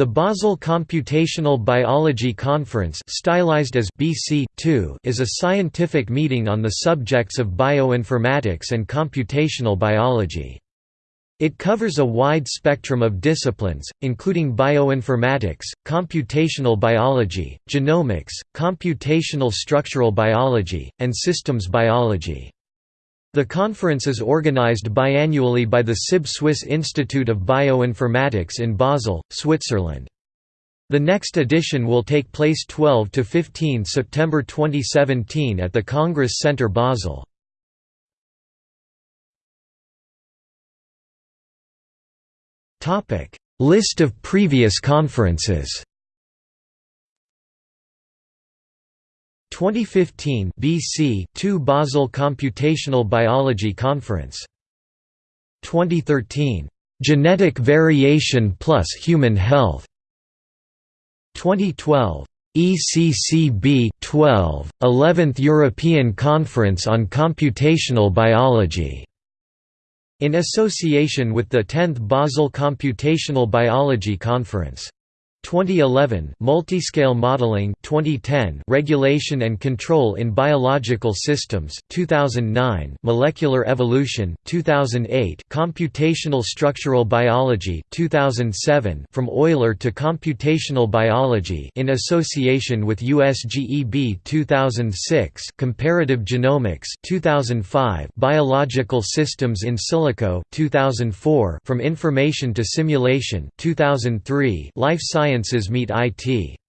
The Basel Computational Biology Conference stylized as BC is a scientific meeting on the subjects of bioinformatics and computational biology. It covers a wide spectrum of disciplines, including bioinformatics, computational biology, genomics, computational structural biology, and systems biology. The conference is organized biannually by the SIB Swiss Institute of Bioinformatics in Basel, Switzerland. The next edition will take place 12 to 15 September 2017 at the Congress Center Basel. Topic: List of previous conferences. 2015 BC 2 Basel Computational Biology Conference. 2013 Genetic Variation plus Human Health. 2012 ECCB 12 11th European Conference on Computational Biology. In association with the 10th Basel Computational Biology Conference. 2011 Multiscale Modeling 2010 Regulation and Control in Biological Systems 2009 Molecular Evolution 2008 Computational Structural Biology 2007 From Euler to Computational Biology in association with USGEB 2006 Comparative Genomics 2005 Biological Systems in Silico 2004 From Information to Simulation 2003 Life Sciences Meet IT